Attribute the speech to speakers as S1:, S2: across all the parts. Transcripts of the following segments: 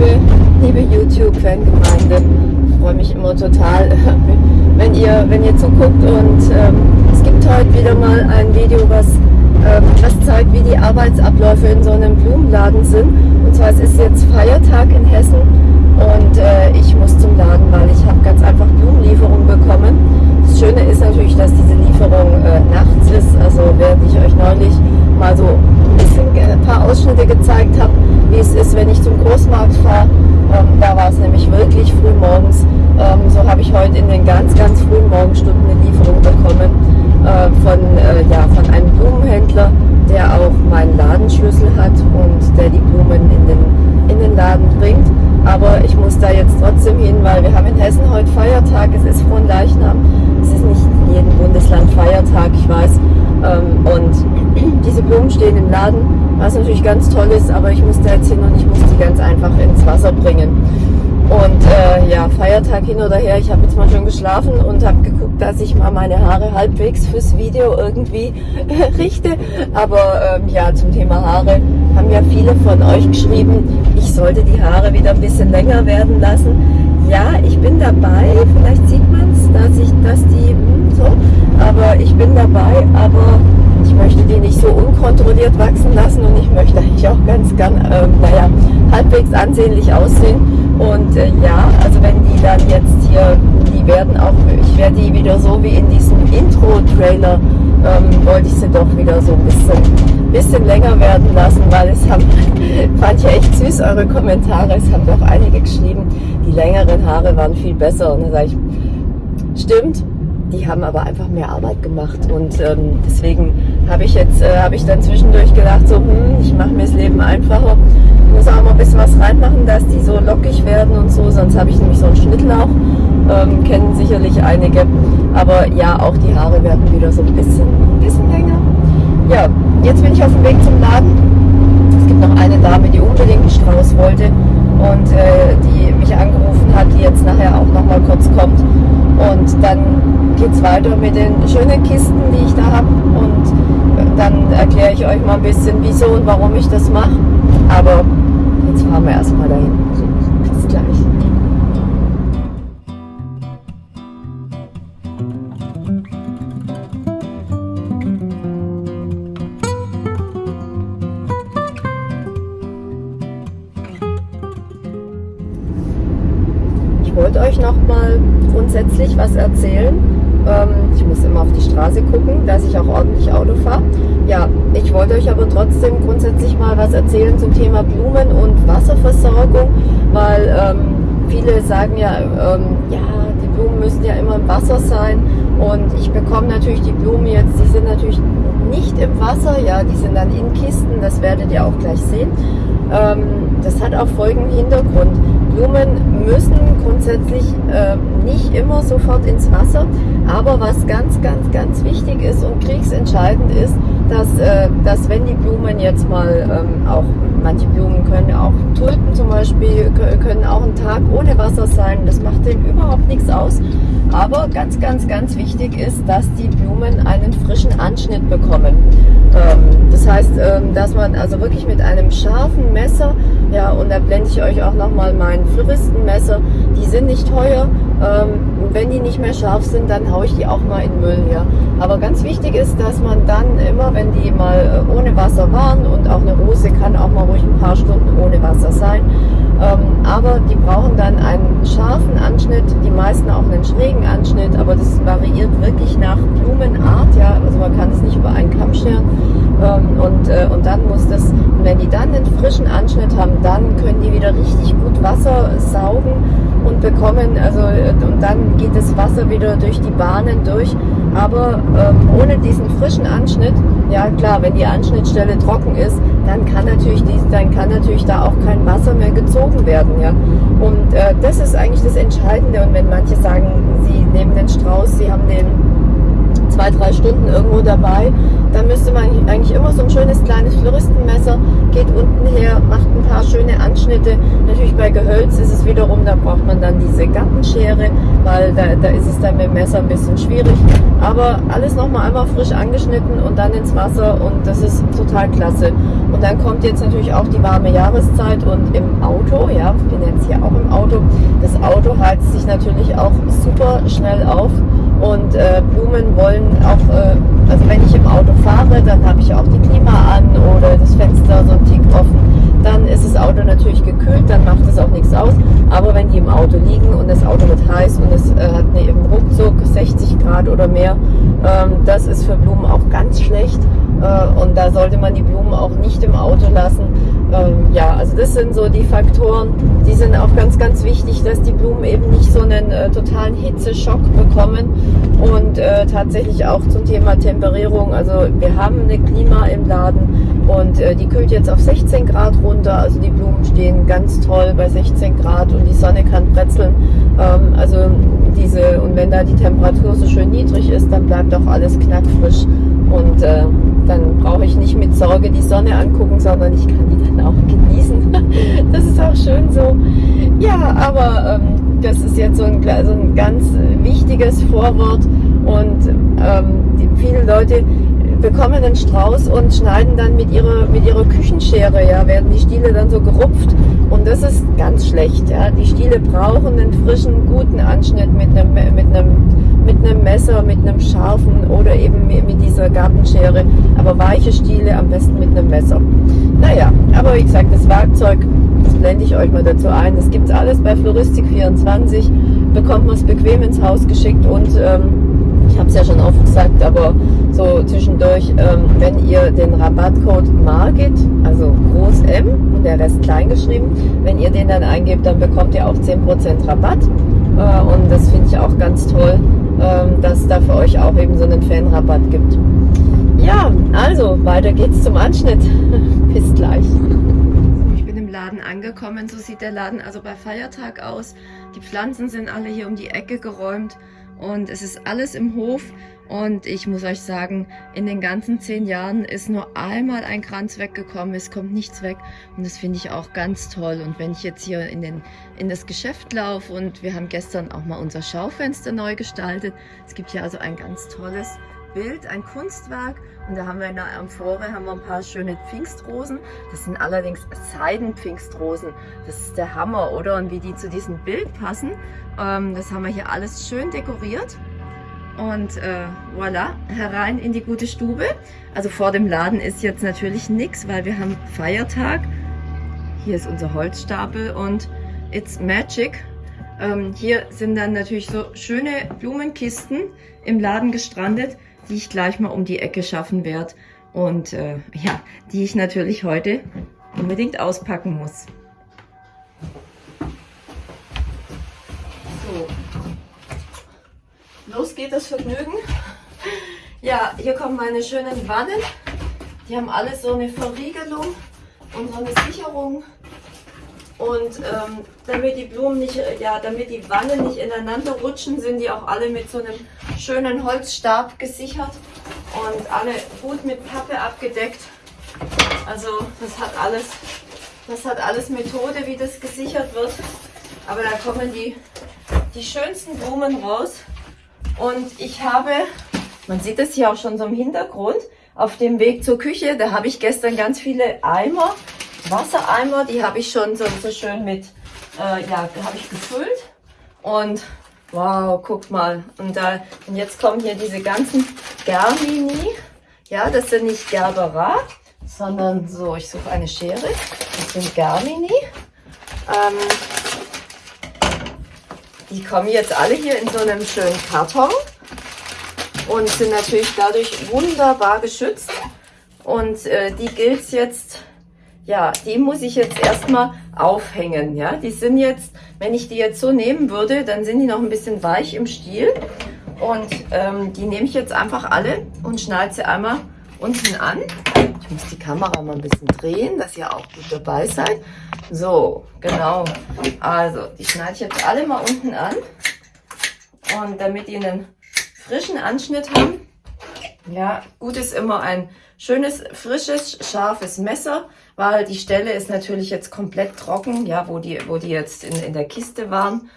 S1: liebe, liebe YouTube-Fangemeinde. Ich freue mich immer total, wenn ihr, wenn ihr zuguckt. Und ähm, es gibt heute wieder mal ein Video, was, ähm, was zeigt, wie die Arbeitsabläufe in so einem Blumenladen sind. Und zwar es ist jetzt Feiertag in Hessen und äh, ich muss zum Laden, weil ich habe ganz einfach Blumenlieferung bekommen. Das Schöne ist natürlich, dass diese Lieferung äh, nachts ist. Also während ich euch neulich mal so ein bisschen ein paar Ausschnitte gezeigt habe, wie es ist, wenn ich zum Großmarkt fahre. Ähm, da war es nämlich wirklich früh morgens. Ähm, so habe ich heute in den ganz, ganz frühen Morgenstunden eine Lieferung bekommen äh, von, äh, ja, von einem Blumenhändler, der auch meinen Ladenschlüssel hat und der die Blumen in den, in den Laden bringt. Aber ich muss da jetzt trotzdem hin, weil wir haben in Hessen heute Feiertag. Es ist Leichnam. Es ist nicht in jedem Bundesland Feiertag, ich weiß. Ähm, und diese Blumen stehen im Laden, was natürlich ganz toll ist, aber ich muss da jetzt hin und ich muss die ganz einfach ins Wasser bringen. Und äh, ja, Feiertag hin oder her, ich habe jetzt mal schon geschlafen und habe geguckt, dass ich mal meine Haare halbwegs fürs Video irgendwie richte. Aber ähm, ja, zum Thema Haare haben ja viele von euch geschrieben, ich sollte die Haare wieder ein bisschen länger werden lassen. Ja, ich bin dabei, vielleicht sieht man es, dass ich, dass die hm, so, aber ich bin dabei, aber ich möchte die nicht so unkontrolliert wachsen lassen und ich möchte eigentlich auch ganz gern, äh, naja, halbwegs ansehnlich aussehen. Und äh, ja, also wenn die dann jetzt hier, die werden auch, ich werde die wieder so wie in diesem Intro-Trailer, ähm, wollte ich sie doch wieder so ein bisschen, bisschen länger werden lassen, weil es haben, fand ich echt süß, eure Kommentare, es haben doch einige geschrieben, die längeren Haare waren viel besser. Und dann sage ich, stimmt, die haben aber einfach mehr Arbeit gemacht und ähm, deswegen habe ich jetzt, äh, habe ich dann zwischendurch gedacht, so, hm, ich mache mir das Leben einfacher muss auch mal ein bisschen was reinmachen, dass die so lockig werden und so, sonst habe ich nämlich so einen Schnittlauch. Ähm, kennen sicherlich einige. Aber ja, auch die Haare werden wieder so ein bisschen, ein bisschen länger. Ja, jetzt bin ich auf dem Weg zum Laden. Es gibt noch eine Dame, die unbedingt einen Strauß wollte und äh, die mich angerufen hat, die jetzt nachher auch noch mal kurz kommt. Und dann geht es weiter mit den schönen Kisten, die ich da habe. Und äh, dann erkläre ich euch mal ein bisschen, wieso und warum ich das mache. Aber Jetzt fahren wir erstmal dahin. Bis gleich. Ich wollte euch noch mal grundsätzlich was erzählen. Ähm, ich muss immer auf die Straße gucken, dass ich auch ordentlich Auto fahre. Ja, ich wollte euch aber trotzdem grundsätzlich mal was erzählen zum Thema Blumen und Wasserversorgung, weil ähm, viele sagen ja, ähm, ja, die Blumen müssen ja immer im Wasser sein und ich bekomme natürlich die Blumen jetzt, die sind natürlich nicht im Wasser, ja, die sind dann in Kisten, das werdet ihr auch gleich sehen. Ähm, das hat auch folgenden Hintergrund. Blumen müssen grundsätzlich äh, nicht immer sofort ins Wasser, aber was ganz, ganz, ganz wichtig ist und kriegsentscheidend ist, dass, äh, dass wenn die Blumen jetzt mal ähm, auch, manche Blumen können auch, Tulpen zum Beispiel, können auch einen Tag ohne Wasser sein, das macht denen überhaupt nichts aus. Aber ganz, ganz, ganz wichtig ist, dass die Blumen einen frischen Anschnitt bekommen. Ähm, das heißt, ähm, dass man also wirklich mit einem scharfen Messer, ja, und da blende ich euch auch nochmal mein Floristenmesser, die sind nicht teuer, ähm, wenn die nicht mehr scharf sind, dann haue ich die auch mal in Müll. Ja. Aber ganz wichtig ist, dass man dann immer, wenn die mal äh, ohne Wasser waren und auch eine Rose kann auch mal ruhig ein paar Stunden ohne Wasser sein, aber die brauchen dann einen scharfen Anschnitt, die meisten auch einen schrägen Anschnitt, aber das variiert wirklich nach Blumenart, ja, also man kann es nicht über einen Kamm scheren. Ähm, und, äh, und dann muss das, wenn die dann einen frischen Anschnitt haben, dann können die wieder richtig gut Wasser saugen und bekommen, also äh, und dann geht das Wasser wieder durch die Bahnen durch. Aber ähm, ohne diesen frischen Anschnitt, ja klar, wenn die Anschnittstelle trocken ist, dann kann natürlich dies, dann kann natürlich da auch kein Wasser mehr gezogen werden, ja. Und äh, das ist eigentlich das Entscheidende. Und wenn manche sagen, sie nehmen den Strauß, sie haben den zwei, drei Stunden irgendwo dabei, dann müsste man eigentlich immer so ein schönes kleines Floristenmesser, geht unten her, macht ein paar schöne Anschnitte. Natürlich bei Gehölz ist es wiederum, da braucht man dann diese Gartenschere, weil da, da ist es dann mit dem Messer ein bisschen schwierig. Aber alles nochmal einmal frisch angeschnitten und dann ins Wasser und das ist total klasse. Und dann kommt jetzt natürlich auch die warme Jahreszeit und im Auto, ja, ich bin jetzt hier auch im Auto, das Auto heizt sich natürlich auch super schnell auf und äh, Blumen wollen auch, äh, also wenn ich im Auto fahre, dann habe ich auch die Klima an oder das Fenster so ein Tick offen. Dann ist das Auto natürlich gekühlt, dann macht es auch nichts aus. Aber wenn die im Auto liegen und das Auto wird heiß und es äh, hat eine, eben ruckzuck 60 Grad oder mehr, ähm, das ist für Blumen auch ganz schlecht. Äh, und da sollte man die Blumen auch nicht im Auto lassen. Das sind so die Faktoren, die sind auch ganz, ganz wichtig, dass die Blumen eben nicht so einen äh, totalen Hitzeschock bekommen. Und äh, tatsächlich auch zum Thema Temperierung. Also wir haben eine Klima im Laden und äh, die kühlt jetzt auf 16 Grad runter. Also die Blumen stehen ganz toll bei 16 Grad und die Sonne kann bretzeln. Ähm, also diese, und wenn da die Temperatur so schön niedrig ist, dann bleibt auch alles knackfrisch. Und äh, dann brauche ich nicht mit Sorge die Sonne angucken, sondern ich kann die dann auch genießen. das ist auch schön so. Ja, aber ähm, das ist jetzt so ein, so ein ganz wichtiges Vorwort und ähm, viele Leute bekommen einen Strauß und schneiden dann mit ihrer, mit ihrer Küchenschere, ja, werden die Stiele dann so gerupft und das ist ganz schlecht, ja. Die Stiele brauchen einen frischen, guten Anschnitt mit einem, mit einem, mit einem Messer, mit einem scharfen oder dieser Gartenschere, aber weiche Stiele am besten mit einem Messer. Naja, aber wie gesagt, das Werkzeug, das blende ich euch mal dazu ein. Das gibt alles bei Floristik24, bekommt man es bequem ins Haus geschickt und ähm, ich habe es ja schon oft gesagt, aber so zwischendurch, ähm, wenn ihr den Rabattcode MARGIT, also groß M und der Rest klein geschrieben, wenn ihr den dann eingebt, dann bekommt ihr auch 10% Rabatt. Äh, und das finde ich auch ganz toll, äh, dass es da für euch auch eben so einen Fanrabatt gibt. Ja, also weiter geht's zum Anschnitt. Bis gleich. Ich bin im Laden angekommen, so sieht der Laden also bei Feiertag aus. Die Pflanzen sind alle hier um die Ecke geräumt und es ist alles im Hof. Und ich muss euch sagen, in den ganzen zehn Jahren ist nur einmal ein Kranz weggekommen, es kommt nichts weg. Und das finde ich auch ganz toll. Und wenn ich jetzt hier in, den, in das Geschäft laufe und wir haben gestern auch mal unser Schaufenster neu gestaltet, es gibt hier also ein ganz tolles Bild, ein Kunstwerk und da haben wir in der Amphore haben wir ein paar schöne Pfingstrosen. Das sind allerdings Seidenpfingstrosen. Das ist der Hammer, oder? Und wie die zu diesem Bild passen, ähm, das haben wir hier alles schön dekoriert. Und äh, voilà, herein in die gute Stube. Also vor dem Laden ist jetzt natürlich nichts, weil wir haben Feiertag. Hier ist unser Holzstapel und it's magic. Ähm, hier sind dann natürlich so schöne Blumenkisten im Laden gestrandet die ich gleich mal um die Ecke schaffen werde und äh, ja, die ich natürlich heute unbedingt auspacken muss. So, los geht das Vergnügen. Ja, hier kommen meine schönen Wannen. Die haben alle so eine Verriegelung und so eine Sicherung. Und ähm, damit die Blumen nicht, ja, damit die Wannen nicht ineinander rutschen, sind die auch alle mit so einem schönen Holzstab gesichert und alle gut mit Pappe abgedeckt. Also das hat alles, das hat alles Methode, wie das gesichert wird. Aber da kommen die, die schönsten Blumen raus. Und ich habe, man sieht das hier auch schon so im Hintergrund, auf dem Weg zur Küche, da habe ich gestern ganz viele Eimer Wassereimer, die habe ich schon so, so schön mit, äh, ja, habe ich gefüllt. Und wow, guck mal. Und, da, und jetzt kommen hier diese ganzen Germini. Ja, das sind nicht Gerbera, sondern so, ich suche eine Schere. Das sind Germini. Ähm, die kommen jetzt alle hier in so einem schönen Karton und sind natürlich dadurch wunderbar geschützt. Und äh, die gilt es jetzt ja, die muss ich jetzt erstmal aufhängen. Ja, die sind jetzt, wenn ich die jetzt so nehmen würde, dann sind die noch ein bisschen weich im Stiel. Und ähm, die nehme ich jetzt einfach alle und schneide sie einmal unten an. Ich muss die Kamera mal ein bisschen drehen, dass ihr auch gut dabei seid. So, genau. Also, die schneide ich jetzt alle mal unten an. Und damit die einen frischen Anschnitt haben, Ja, gut ist immer ein schönes, frisches, scharfes Messer, weil die Stelle ist natürlich jetzt komplett trocken, ja, wo die, wo die jetzt in, in der Kiste waren.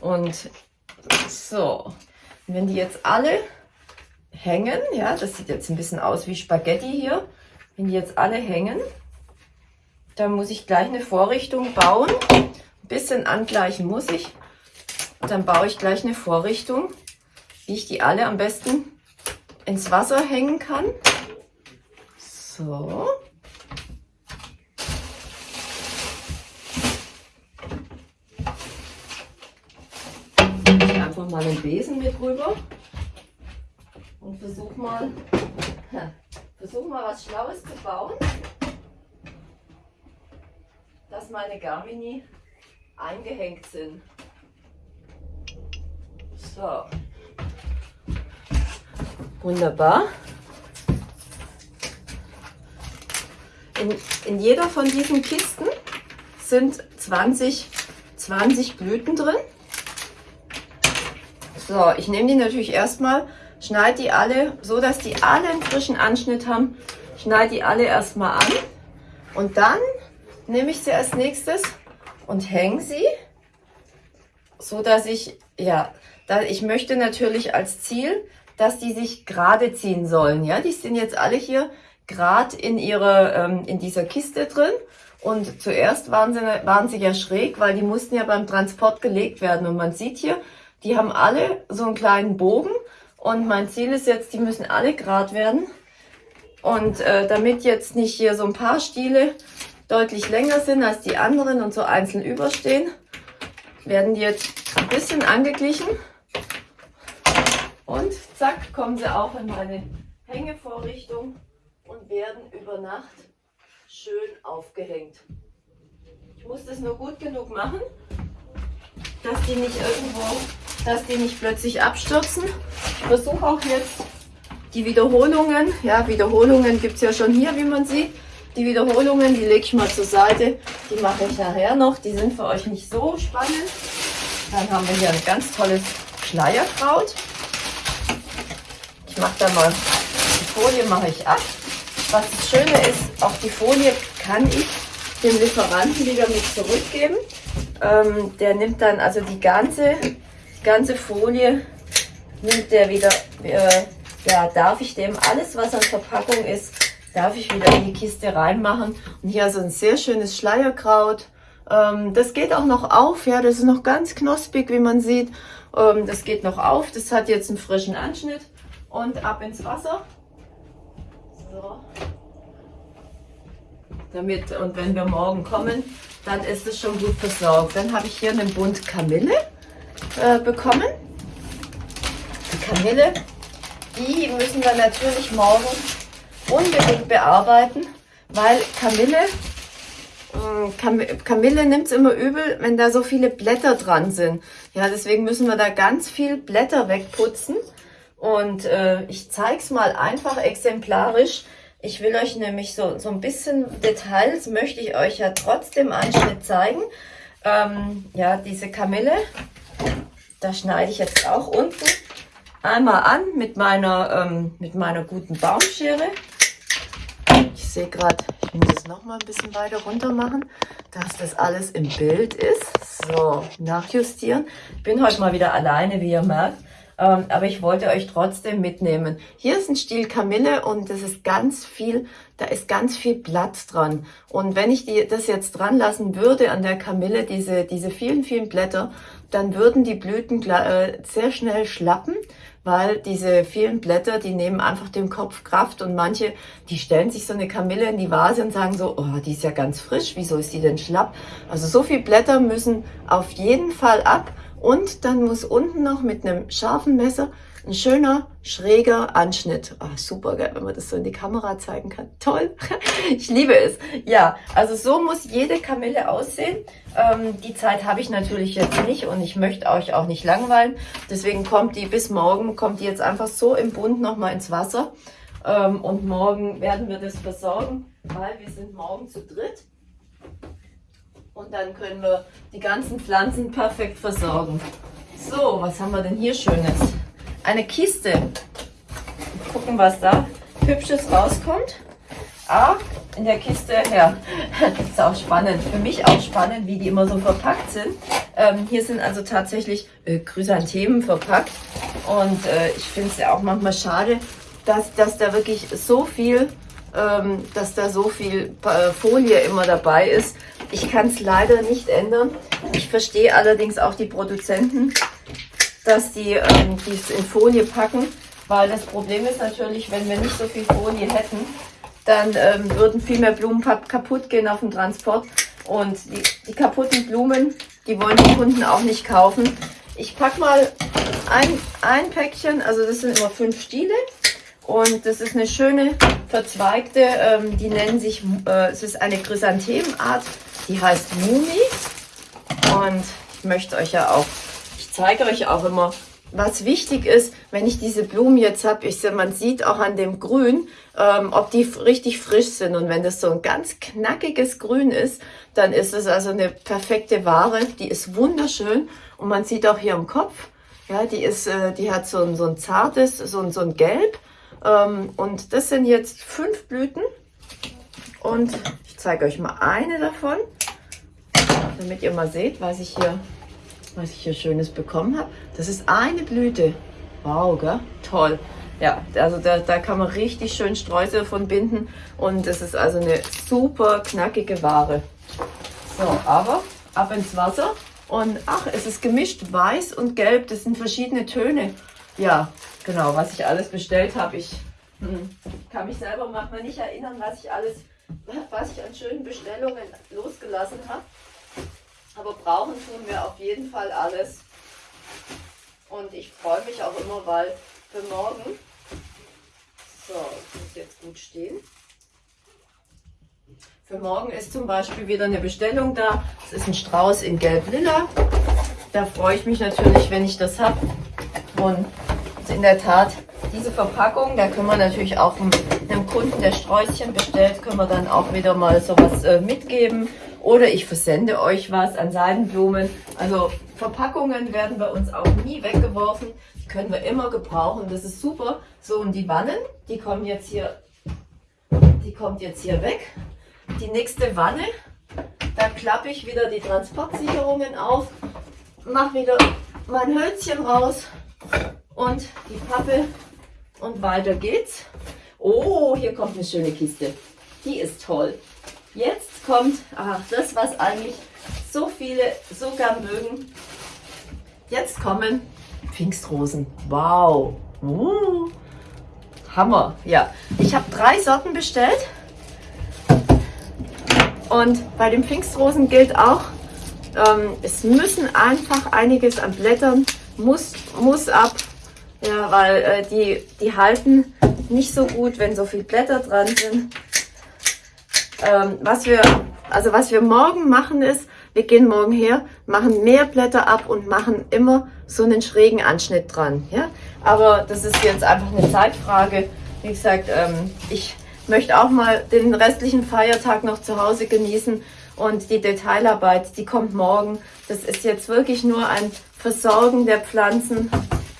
S1: Und so, wenn die jetzt alle hängen, ja, das sieht jetzt ein bisschen aus wie Spaghetti hier, wenn die jetzt alle hängen, dann muss ich gleich eine Vorrichtung bauen. Ein bisschen angleichen muss ich. Dann baue ich gleich eine Vorrichtung, wie ich die alle am besten ins Wasser hängen kann. So. Ich einfach mal den Besen mit rüber und versuch mal, versuch mal was Schlaues zu bauen, dass meine Garmini eingehängt sind. So. Wunderbar. In, in jeder von diesen Kisten sind 20, 20 Blüten drin. So, ich nehme die natürlich erstmal, schneide die alle, so dass die alle einen frischen Anschnitt haben. Schneide die alle erstmal an und dann nehme ich sie als nächstes und hänge sie, so dass ich, ja, da, ich möchte natürlich als Ziel, dass die sich gerade ziehen sollen. Ja, die sind jetzt alle hier gerade in ihre, ähm, in dieser Kiste drin. Und zuerst waren sie, waren sie ja schräg, weil die mussten ja beim Transport gelegt werden. Und man sieht hier, die haben alle so einen kleinen Bogen. Und mein Ziel ist jetzt, die müssen alle gerade werden. Und äh, damit jetzt nicht hier so ein paar Stiele deutlich länger sind als die anderen und so einzeln überstehen, werden die jetzt ein bisschen angeglichen. Und zack, kommen sie auch in meine Hängevorrichtung und werden über Nacht schön aufgehängt. Ich muss das nur gut genug machen, dass die nicht irgendwo, dass die nicht plötzlich abstürzen. Ich versuche auch jetzt die Wiederholungen, ja, Wiederholungen gibt es ja schon hier, wie man sieht. Die Wiederholungen, die lege ich mal zur Seite, die mache ich nachher noch. Die sind für euch nicht so spannend. Dann haben wir hier ein ganz tolles Schleierkraut. Ich mache da mal, die Folie mache ich ab. Was das Schöne ist, auch die Folie kann ich dem Lieferanten wieder mit zurückgeben. Ähm, der nimmt dann also die ganze, die ganze Folie, nimmt der wieder, äh, ja, darf ich dem alles, was an Verpackung ist, darf ich wieder in die Kiste reinmachen. Und hier also ein sehr schönes Schleierkraut. Ähm, das geht auch noch auf, ja, das ist noch ganz knospig, wie man sieht. Ähm, das geht noch auf, das hat jetzt einen frischen Anschnitt und ab ins Wasser. So. Damit, und wenn wir morgen kommen, dann ist es schon gut versorgt. Dann habe ich hier einen Bund Kamille äh, bekommen. Die Kamille, die müssen wir natürlich morgen unbedingt bearbeiten, weil Kamille, äh, Kam Kamille nimmt es immer übel, wenn da so viele Blätter dran sind. Ja, deswegen müssen wir da ganz viel Blätter wegputzen. Und äh, ich zeige es mal einfach exemplarisch. Ich will euch nämlich so, so ein bisschen Details, möchte ich euch ja trotzdem einen Schnitt zeigen. Ähm, ja, diese Kamille, da schneide ich jetzt auch unten einmal an mit meiner, ähm, mit meiner guten Baumschere. Ich sehe gerade, ich will das noch mal ein bisschen weiter runter machen, dass das alles im Bild ist. So, nachjustieren. Ich bin heute mal wieder alleine, wie ihr merkt. Ähm, aber ich wollte euch trotzdem mitnehmen. Hier ist ein Stiel Kamille und das ist ganz viel, da ist ganz viel Blatt dran. Und wenn ich die, das jetzt dran lassen würde an der Kamille, diese, diese vielen, vielen Blätter, dann würden die Blüten äh, sehr schnell schlappen, weil diese vielen Blätter, die nehmen einfach dem Kopf Kraft und manche, die stellen sich so eine Kamille in die Vase und sagen so, oh, die ist ja ganz frisch, wieso ist die denn schlapp? Also so viele Blätter müssen auf jeden Fall ab und dann muss unten noch mit einem scharfen Messer ein schöner, schräger Anschnitt. Oh, super geil, wenn man das so in die Kamera zeigen kann. Toll. Ich liebe es. Ja, also so muss jede Kamille aussehen. Ähm, die Zeit habe ich natürlich jetzt nicht und ich möchte euch auch nicht langweilen. Deswegen kommt die bis morgen, kommt die jetzt einfach so im Bund nochmal ins Wasser. Ähm, und morgen werden wir das versorgen, weil wir sind morgen zu dritt. Und dann können wir die ganzen Pflanzen perfekt versorgen. So, was haben wir denn hier Schönes? Eine Kiste. gucken, was da Hübsches rauskommt. Ah, in der Kiste, ja, ist auch spannend. Für mich auch spannend, wie die immer so verpackt sind. Ähm, hier sind also tatsächlich äh, Chrysanthemen verpackt. Und äh, ich finde es ja auch manchmal schade, dass, dass da wirklich so viel, ähm, dass da so viel äh, Folie immer dabei ist. Ich kann es leider nicht ändern. Ich verstehe allerdings auch die Produzenten, dass die ähm, dies in Folie packen, weil das Problem ist natürlich, wenn wir nicht so viel Folie hätten, dann ähm, würden viel mehr Blumen kaputt gehen auf dem Transport. Und die, die kaputten Blumen, die wollen die Kunden auch nicht kaufen. Ich packe mal ein, ein Päckchen, also das sind immer fünf Stiele. Und das ist eine schöne verzweigte, ähm, die nennen sich, äh, es ist eine Chrysanthemenart, die heißt Mumi. Und ich möchte euch ja auch, ich zeige euch auch immer, was wichtig ist, wenn ich diese Blumen jetzt habe, man sieht auch an dem Grün, ähm, ob die richtig frisch sind. Und wenn das so ein ganz knackiges Grün ist, dann ist es also eine perfekte Ware. Die ist wunderschön und man sieht auch hier im Kopf, ja, die ist, äh, die hat so ein, so ein zartes, so ein, so ein Gelb. Ähm, und das sind jetzt fünf Blüten. Und ich zeige euch mal eine davon, damit ihr mal seht, was ich hier was ich hier Schönes bekommen habe. Das ist eine Blüte. Wow, gell? Toll. Ja, also da, da kann man richtig schön Streusel von binden und das ist also eine super knackige Ware. So, aber ab ins Wasser und ach, es ist gemischt weiß und gelb, das sind verschiedene Töne. Ja, genau, was ich alles bestellt habe. Ich hm, kann mich selber manchmal nicht erinnern, was ich alles, was ich an schönen Bestellungen losgelassen habe. Aber brauchen tun wir auf jeden Fall alles. Und ich freue mich auch immer, weil für morgen, so, ich muss jetzt gut stehen. Für morgen ist zum Beispiel wieder eine Bestellung da. Es ist ein Strauß in Gelb-Lila. Da freue ich mich natürlich, wenn ich das habe. Und in der Tat, diese Verpackung, da können wir natürlich auch einem Kunden, der Sträußchen bestellt, können wir dann auch wieder mal sowas äh, mitgeben. Oder ich versende euch was an Seidenblumen. Also Verpackungen werden bei uns auch nie weggeworfen. Die können wir immer gebrauchen. Das ist super. So, und die Wannen, die kommen jetzt hier, die kommt jetzt hier weg. Die nächste Wanne, da klappe ich wieder die Transportsicherungen auf, mache wieder mein Hölzchen raus und die Pappe und weiter geht's. Oh, hier kommt eine schöne Kiste. Die ist toll. Jetzt kommt ach, das, was eigentlich so viele so gern mögen. Jetzt kommen Pfingstrosen. Wow. Uh, Hammer. Ja, ich habe drei Sorten bestellt. Und bei den Pfingstrosen gilt auch, ähm, es müssen einfach einiges an Blättern, muss, muss ab. Ja, weil äh, die, die halten nicht so gut, wenn so viele Blätter dran sind. Ähm, was wir, also was wir morgen machen ist, wir gehen morgen her, machen mehr Blätter ab und machen immer so einen schrägen Anschnitt dran. Ja? Aber das ist jetzt einfach eine Zeitfrage. Wie gesagt, ähm, ich möchte auch mal den restlichen Feiertag noch zu Hause genießen und die Detailarbeit, die kommt morgen. Das ist jetzt wirklich nur ein Versorgen der Pflanzen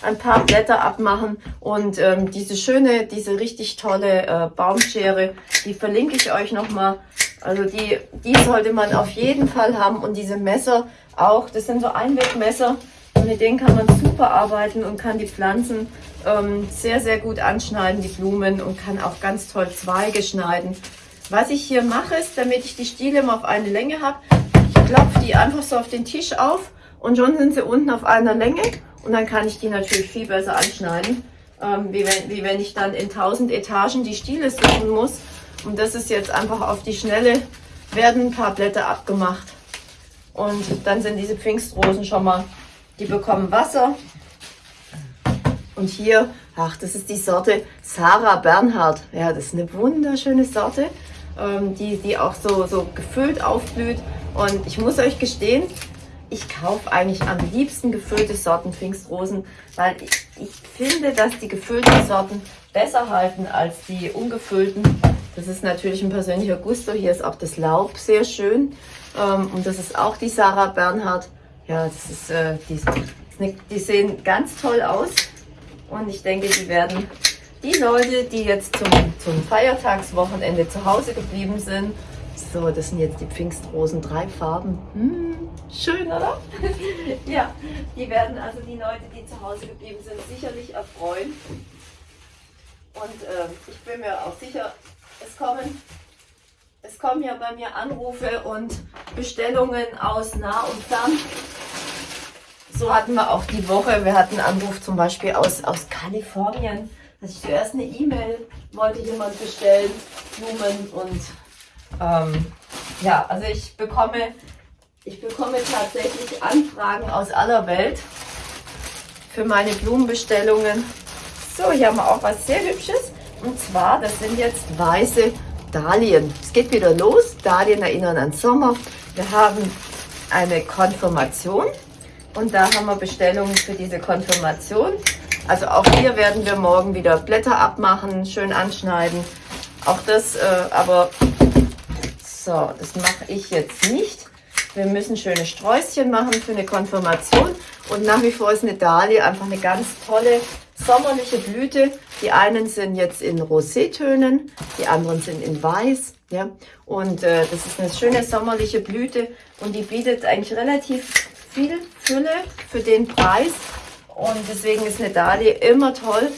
S1: ein paar Blätter abmachen und ähm, diese schöne, diese richtig tolle äh, Baumschere, die verlinke ich euch nochmal. Also die, die sollte man auf jeden Fall haben und diese Messer auch, das sind so Einwegmesser und mit denen kann man super arbeiten und kann die Pflanzen ähm, sehr, sehr gut anschneiden, die Blumen und kann auch ganz toll Zweige schneiden. Was ich hier mache, ist, damit ich die Stiele immer auf eine Länge habe, ich klopfe die einfach so auf den Tisch auf und schon sind sie unten auf einer Länge und dann kann ich die natürlich viel besser anschneiden, ähm, wie, wenn, wie wenn ich dann in 1000 Etagen die Stiele suchen muss. Und das ist jetzt einfach auf die Schnelle, werden ein paar Blätter abgemacht. Und dann sind diese Pfingstrosen schon mal, die bekommen Wasser. Und hier, ach, das ist die Sorte Sarah Bernhard. Ja, das ist eine wunderschöne Sorte, ähm, die, die auch so, so gefüllt aufblüht. Und ich muss euch gestehen, ich kaufe eigentlich am liebsten gefüllte Sorten Pfingstrosen, weil ich, ich finde, dass die gefüllten Sorten besser halten als die ungefüllten. Das ist natürlich ein persönlicher Gusto. Hier ist auch das Laub sehr schön. Ähm, und das ist auch die Sarah Bernhard. Ja, das ist, äh, die, die sehen ganz toll aus. Und ich denke, die werden die Leute, die jetzt zum, zum Feiertagswochenende zu Hause geblieben sind, so, das sind jetzt die Pfingstrosen, drei Farben. Hm, schön, oder? ja, die werden also die Leute, die zu Hause geblieben sind, sicherlich erfreuen. Und äh, ich bin mir auch sicher, es kommen, es kommen ja bei mir Anrufe und Bestellungen aus nah und fern. So hatten wir auch die Woche, wir hatten einen Anruf zum Beispiel aus, aus Kalifornien. Also ich zuerst eine E-Mail wollte jemand bestellen, Blumen und ähm, ja, also ich bekomme, ich bekomme tatsächlich Anfragen aus aller Welt für meine Blumenbestellungen. So, hier haben wir auch was sehr Hübsches. Und zwar, das sind jetzt weiße Dahlien. Es geht wieder los. Dahlien erinnern an Sommer. Wir haben eine Konfirmation und da haben wir Bestellungen für diese Konfirmation. Also auch hier werden wir morgen wieder Blätter abmachen, schön anschneiden. Auch das, äh, aber so, das mache ich jetzt nicht. Wir müssen schöne Sträußchen machen für eine Konfirmation. Und nach wie vor ist eine Dahlie einfach eine ganz tolle sommerliche Blüte. Die einen sind jetzt in Rosétönen, die anderen sind in Weiß. Ja? Und äh, das ist eine schöne sommerliche Blüte und die bietet eigentlich relativ viel Fülle für den Preis. Und deswegen ist eine Dahlie immer toll.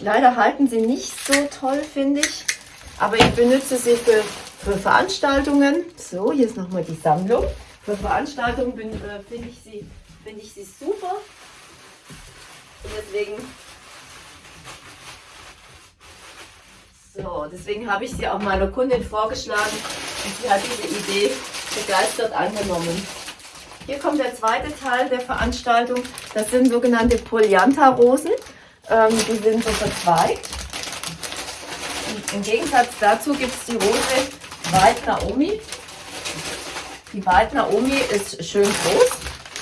S1: Leider halten sie nicht so toll, finde ich. Aber ich benutze sie für für Veranstaltungen, so hier ist nochmal die Sammlung. Für Veranstaltungen äh, finde ich, sie, find ich sie super. Und deswegen, so, deswegen habe ich sie auch meiner Kundin vorgeschlagen und sie hat diese Idee begeistert angenommen. Hier kommt der zweite Teil der Veranstaltung. Das sind sogenannte Polyantha-Rosen. Ähm, die sind so verzweigt. Und Im Gegensatz dazu gibt es die Rose White Naomi. Die White Naomi ist schön groß.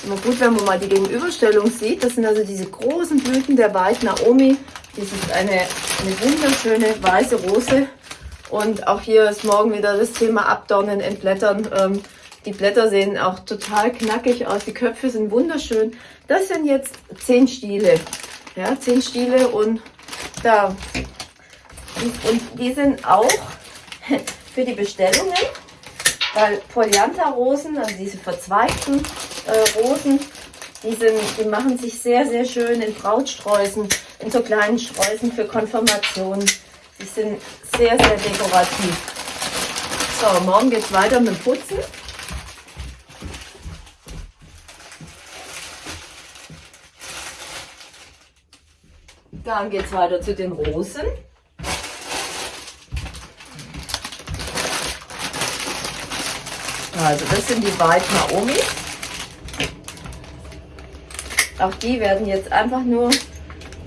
S1: Immer gut, wenn man mal die Gegenüberstellung sieht. Das sind also diese großen Blüten der White Naomi. Das ist eine, eine wunderschöne weiße Rose. Und auch hier ist morgen wieder das Thema Abdornen, Entblättern. Ähm, die Blätter sehen auch total knackig aus. Die Köpfe sind wunderschön. Das sind jetzt zehn Stiele. Ja, zehn Stiele und da. Und, und die sind auch für die Bestellungen, weil Polyantha-Rosen, also diese verzweigten äh, Rosen, die, sind, die machen sich sehr, sehr schön in Brautsträußen, in so kleinen Sträußen für Konfirmationen. Die sind sehr, sehr dekorativ. So, morgen geht es weiter mit dem Putzen. Dann geht es weiter zu den Rosen. Also das sind die White Naomi. Auch die werden jetzt einfach nur,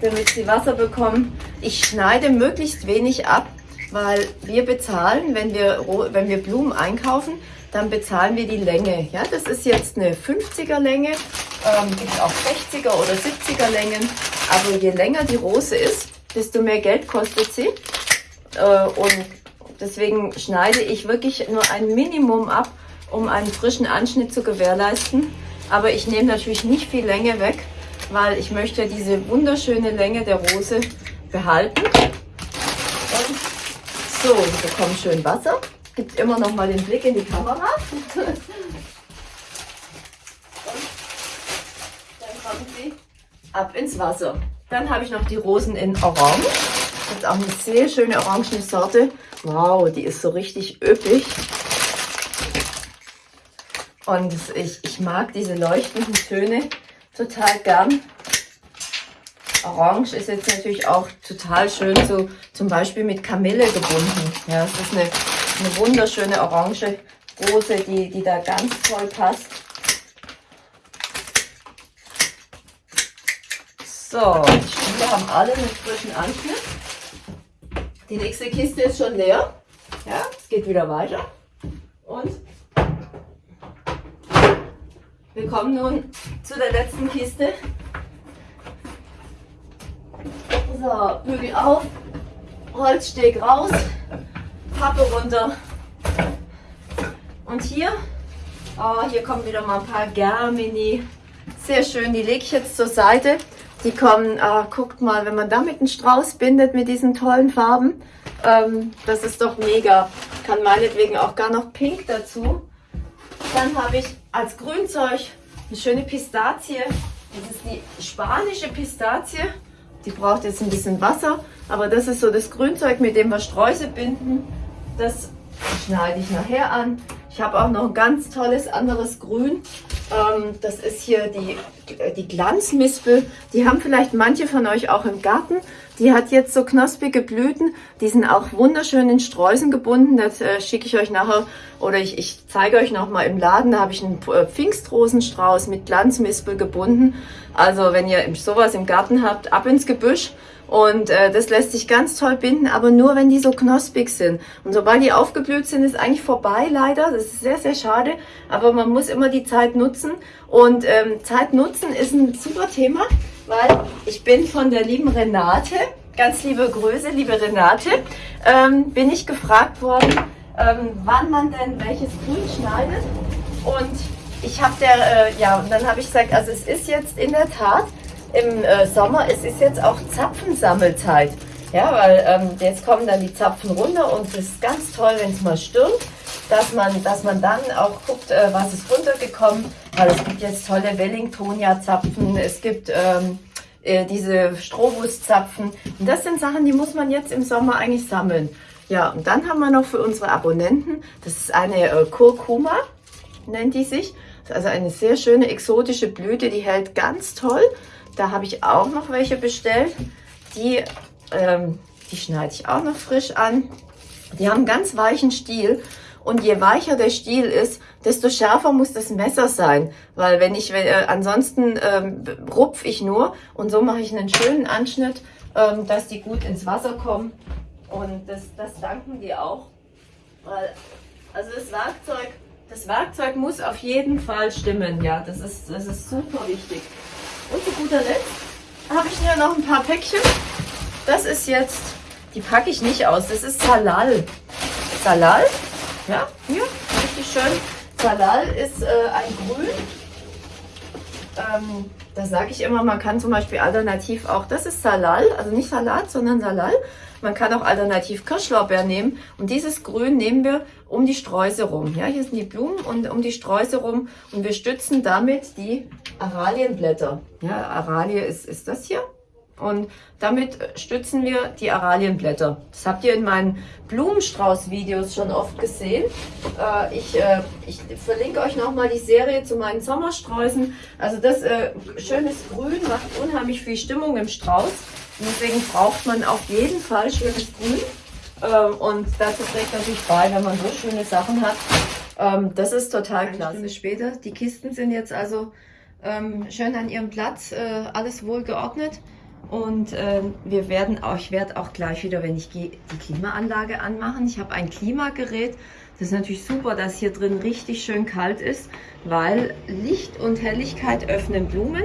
S1: damit sie Wasser bekommen. Ich schneide möglichst wenig ab, weil wir bezahlen, wenn wir, wenn wir Blumen einkaufen, dann bezahlen wir die Länge. Ja, das ist jetzt eine 50er Länge, ähm, gibt auch 60er oder 70er Längen. Aber je länger die Rose ist, desto mehr Geld kostet sie. Äh, und deswegen schneide ich wirklich nur ein Minimum ab um einen frischen Anschnitt zu gewährleisten. Aber ich nehme natürlich nicht viel Länge weg, weil ich möchte diese wunderschöne Länge der Rose behalten. Und so, wir bekommen schön Wasser. Gibt immer noch mal den Blick in die Kamera. Und dann kommen sie ab ins Wasser. Dann habe ich noch die Rosen in Orange. Das ist auch eine sehr schöne orangene Sorte. Wow, die ist so richtig üppig. Und ich, ich mag diese leuchtenden Töne total gern. Orange ist jetzt natürlich auch total schön, so zum Beispiel mit Kamille gebunden. Ja, es ist eine, eine wunderschöne orange Rose, die, die da ganz toll passt. So, Stiele haben alle einen frischen Anschnitt. Die nächste Kiste ist schon leer. Ja, es geht wieder weiter. Und wir kommen nun zu der letzten Kiste. So, Bügel auf, Holzsteg raus, Pappe runter. Und hier, oh, hier kommen wieder mal ein paar Germini. Sehr schön, die lege ich jetzt zur Seite. Die kommen, äh, guckt mal, wenn man damit einen Strauß bindet mit diesen tollen Farben, ähm, das ist doch mega. Kann meinetwegen auch gar noch pink dazu. Dann habe ich als Grünzeug eine schöne Pistazie. Das ist die spanische Pistazie. Die braucht jetzt ein bisschen Wasser, aber das ist so das Grünzeug, mit dem wir Sträuße binden. Das schneide ich nachher an. Ich habe auch noch ein ganz tolles anderes Grün. Ähm, das ist hier die, die Glanzmispel. Die haben vielleicht manche von euch auch im Garten. Die hat jetzt so knospige Blüten. Die sind auch wunderschön in Sträußen gebunden. Das äh, schicke ich euch nachher oder ich, ich zeige euch noch mal im Laden. Da habe ich einen äh, Pfingstrosenstrauß mit Glanzmispel gebunden. Also wenn ihr sowas im Garten habt, ab ins Gebüsch. Und äh, das lässt sich ganz toll binden, aber nur wenn die so knospig sind. Und sobald die aufgeblüht sind, ist eigentlich vorbei leider. Das ist sehr, sehr schade. Aber man muss immer die Zeit nutzen. Und ähm, Zeit nutzen ist ein super Thema, weil ich bin von der lieben Renate, ganz liebe Grüße, liebe Renate, ähm, bin ich gefragt worden, ähm, wann man denn welches Grün schneidet. Und ich habe der, äh, ja, und dann habe ich gesagt, also es ist jetzt in der Tat im äh, Sommer, es ist jetzt auch Zapfensammelzeit. Ja, weil ähm, jetzt kommen dann die Zapfen runter und es ist ganz toll, wenn es mal stürmt, dass man, dass man dann auch guckt, äh, was ist runtergekommen. Weil es gibt jetzt tolle Wellingtonia-Zapfen, es gibt ähm, äh, diese Strohwurstzapfen. Und das sind Sachen, die muss man jetzt im Sommer eigentlich sammeln. Ja, und dann haben wir noch für unsere Abonnenten, das ist eine äh, Kurkuma, nennt die sich. Also eine sehr schöne exotische Blüte, die hält ganz toll. Da habe ich auch noch welche bestellt. Die, ähm, die schneide ich auch noch frisch an. Die haben ganz weichen Stiel. Und je weicher der Stiel ist, desto schärfer muss das Messer sein. Weil wenn ich, äh, ansonsten ähm, rupf ich nur. Und so mache ich einen schönen Anschnitt, ähm, dass die gut ins Wasser kommen. Und das, das danken die auch. Weil, also das Werkzeug, das Werkzeug muss auf jeden Fall stimmen. Ja, das ist, das ist super wichtig. Und zu guter Letzt habe ich hier noch ein paar Päckchen. Das ist jetzt, die packe ich nicht aus, das ist Salal. Salal, ja, hier, richtig schön. Salal ist äh, ein Grün. Ähm, da sage ich immer, man kann zum Beispiel alternativ auch, das ist Salal, also nicht Salat, sondern Salal. Man kann auch alternativ Kirschlorbeer nehmen und dieses Grün nehmen wir um die Sträuße rum. Ja, hier sind die Blumen und um die Sträuße rum und wir stützen damit die Aralienblätter. Ja, Aralie ist, ist das hier. Und damit stützen wir die Aralienblätter. Das habt ihr in meinen Blumenstrauß-Videos schon oft gesehen. Äh, ich, äh, ich verlinke euch nochmal die Serie zu meinen Sommersträußen. Also das äh, schönes Grün macht unheimlich viel Stimmung im Strauß. Deswegen braucht man auf jeden Fall schönes Grün. Ähm, und dazu trägt natürlich bei, wenn man so schöne Sachen hat. Ähm, das ist total klasse. Später, die Kisten sind jetzt also ähm, schön an ihrem Platz, äh, alles wohl geordnet. Und äh, wir werden auch, ich werde auch gleich wieder, wenn ich gehe, die Klimaanlage anmachen. Ich habe ein Klimagerät. Das ist natürlich super, dass hier drin richtig schön kalt ist, weil Licht und Helligkeit öffnen Blumen.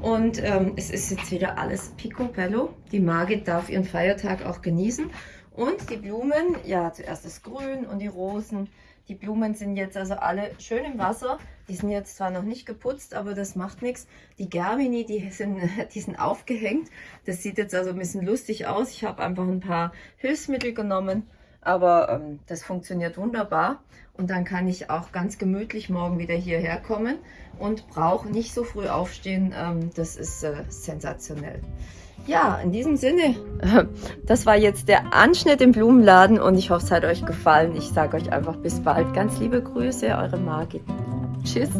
S1: Und ähm, es ist jetzt wieder alles picobello. Die Margit darf ihren Feiertag auch genießen. Und die Blumen, ja, zuerst das Grün und die Rosen. Die Blumen sind jetzt also alle schön im Wasser. Die sind jetzt zwar noch nicht geputzt, aber das macht nichts. Die Germini, die sind, die sind aufgehängt. Das sieht jetzt also ein bisschen lustig aus. Ich habe einfach ein paar Hilfsmittel genommen, aber ähm, das funktioniert wunderbar. Und dann kann ich auch ganz gemütlich morgen wieder hierher kommen und brauche nicht so früh aufstehen. Ähm, das ist äh, sensationell. Ja, in diesem Sinne, das war jetzt der Anschnitt im Blumenladen und ich hoffe, es hat euch gefallen. Ich sage euch einfach bis bald. Ganz liebe Grüße, eure Margit. Tschüss.